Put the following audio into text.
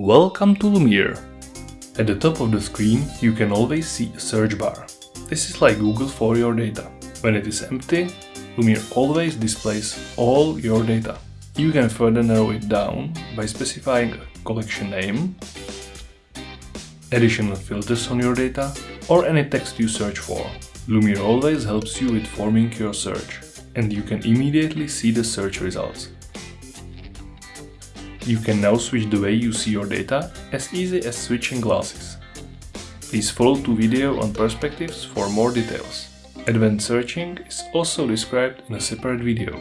Welcome to Lumeer. At the top of the screen you can always see a search bar. This is like Google for your data. When it is empty, Lumeer always displays all your data. You can further narrow it down by specifying a collection name, additional filters on your data, or any text you search for. Lumeer always helps you with forming your search, and you can immediately see the search results. You can now switch the way you see your data as easy as switching glasses. Please follow to video on perspectives for more details. Advanced searching is also described in a separate video.